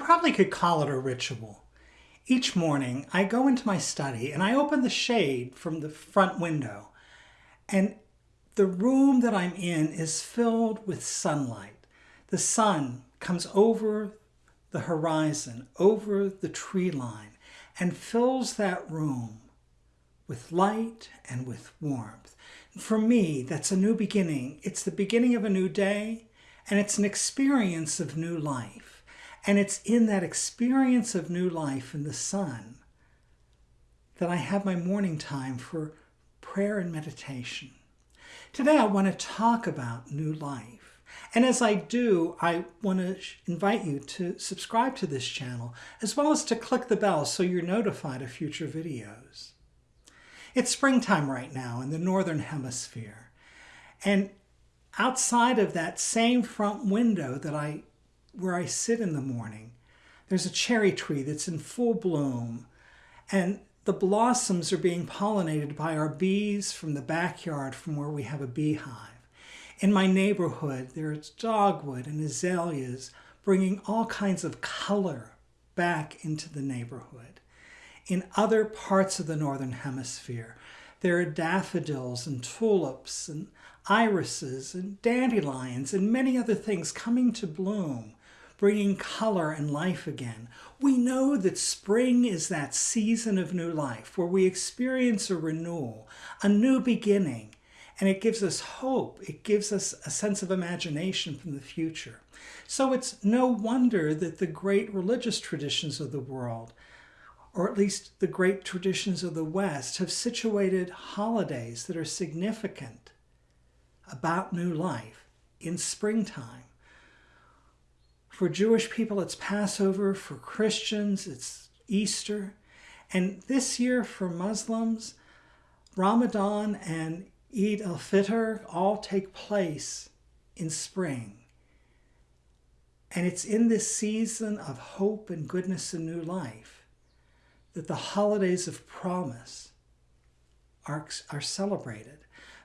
probably could call it a ritual. Each morning, I go into my study and I open the shade from the front window, and the room that I'm in is filled with sunlight. The sun comes over the horizon, over the tree line, and fills that room with light and with warmth. For me, that's a new beginning. It's the beginning of a new day, and it's an experience of new life. And it's in that experience of new life in the sun that I have my morning time for prayer and meditation. Today, I want to talk about new life. And as I do, I want to invite you to subscribe to this channel, as well as to click the bell so you're notified of future videos. It's springtime right now in the Northern Hemisphere. And outside of that same front window that I where I sit in the morning, there's a cherry tree that's in full bloom, and the blossoms are being pollinated by our bees from the backyard from where we have a beehive. In my neighborhood, there's dogwood and azaleas bringing all kinds of color back into the neighborhood. In other parts of the Northern Hemisphere, there are daffodils and tulips and irises and dandelions and many other things coming to bloom bringing color and life again. We know that spring is that season of new life where we experience a renewal, a new beginning, and it gives us hope. It gives us a sense of imagination from the future. So it's no wonder that the great religious traditions of the world, or at least the great traditions of the West, have situated holidays that are significant about new life in springtime. For Jewish people, it's Passover. For Christians, it's Easter. And this year for Muslims, Ramadan and Eid al-Fitr all take place in spring. And it's in this season of hope and goodness and new life that the holidays of promise are, are celebrated.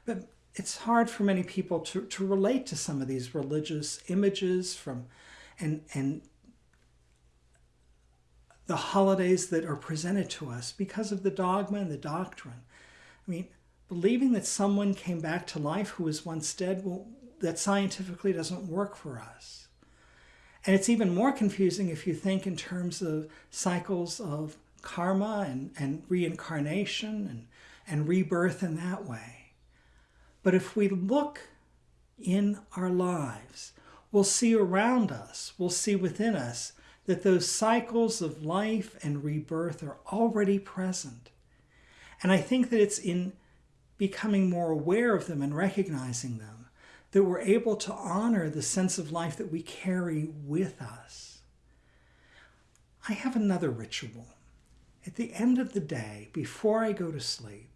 But it's hard for many people to, to relate to some of these religious images from and, and the holidays that are presented to us because of the dogma and the doctrine. I mean, believing that someone came back to life who was once dead, well, that scientifically doesn't work for us. And it's even more confusing if you think in terms of cycles of karma and, and reincarnation and, and rebirth in that way. But if we look in our lives we'll see around us, we'll see within us that those cycles of life and rebirth are already present. And I think that it's in becoming more aware of them and recognizing them that we're able to honor the sense of life that we carry with us. I have another ritual. At the end of the day, before I go to sleep,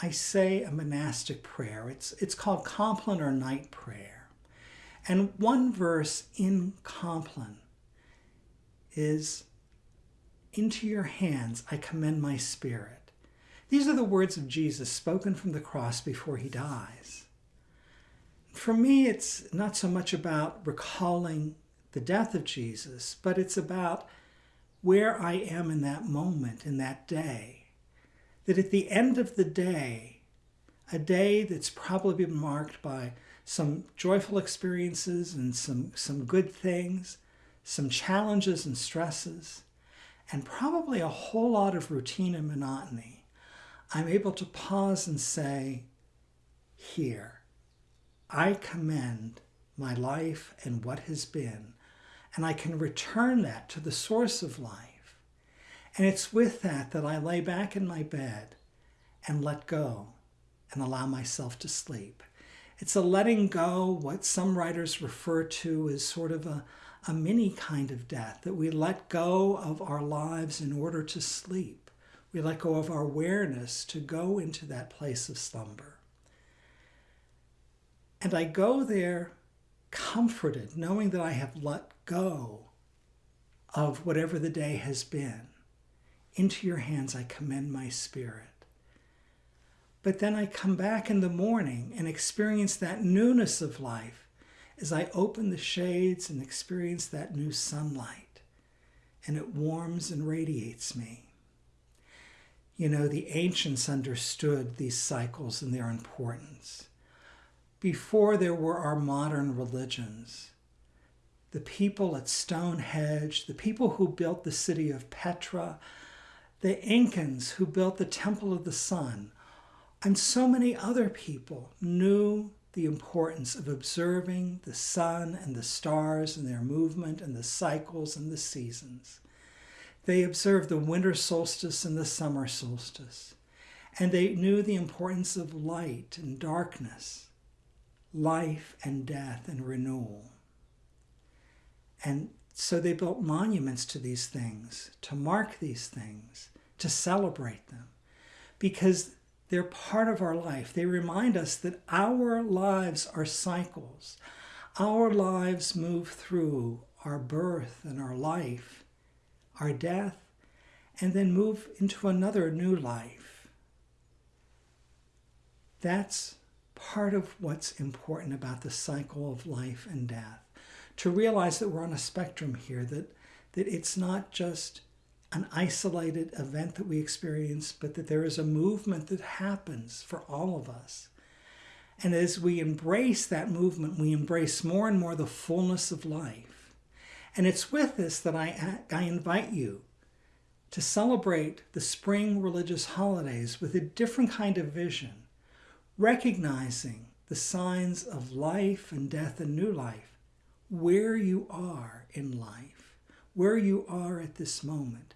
I say a monastic prayer. It's, it's called Compline or Night Prayer. And one verse in Compline is, Into your hands I commend my spirit. These are the words of Jesus spoken from the cross before he dies. For me, it's not so much about recalling the death of Jesus, but it's about where I am in that moment, in that day. That at the end of the day, a day that's probably been marked by some joyful experiences and some, some good things, some challenges and stresses, and probably a whole lot of routine and monotony, I'm able to pause and say, Here, I commend my life and what has been, and I can return that to the source of life. And it's with that that I lay back in my bed and let go and allow myself to sleep. It's a letting go, what some writers refer to as sort of a, a mini kind of death, that we let go of our lives in order to sleep. We let go of our awareness to go into that place of slumber. And I go there comforted, knowing that I have let go of whatever the day has been. Into your hands I commend my spirit. But then I come back in the morning and experience that newness of life as I open the shades and experience that new sunlight. and it warms and radiates me. You know, the ancients understood these cycles and their importance. Before there were our modern religions, the people at Stonehenge, the people who built the city of Petra, the Incans who built the Temple of the Sun, and so many other people knew the importance of observing the sun and the stars and their movement and the cycles and the seasons. They observed the winter solstice and the summer solstice, and they knew the importance of light and darkness, life and death and renewal. And so they built monuments to these things, to mark these things, to celebrate them, because they're part of our life. They remind us that our lives are cycles. Our lives move through our birth and our life our death, and then move into another new life. That's part of what's important about the cycle of life and death. To realize that we're on a spectrum here, that, that it's not just an isolated event that we experience, but that there is a movement that happens for all of us. And as we embrace that movement, we embrace more and more the fullness of life. And it's with this that I, I invite you to celebrate the spring religious holidays with a different kind of vision, recognizing the signs of life and death and new life, where you are in life, where you are at this moment,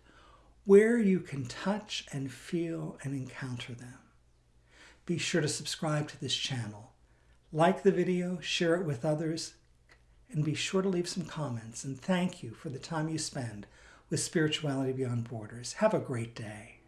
where you can touch and feel and encounter them. Be sure to subscribe to this channel. Like the video, share it with others, and be sure to leave some comments. And thank you for the time you spend with Spirituality Beyond Borders. Have a great day.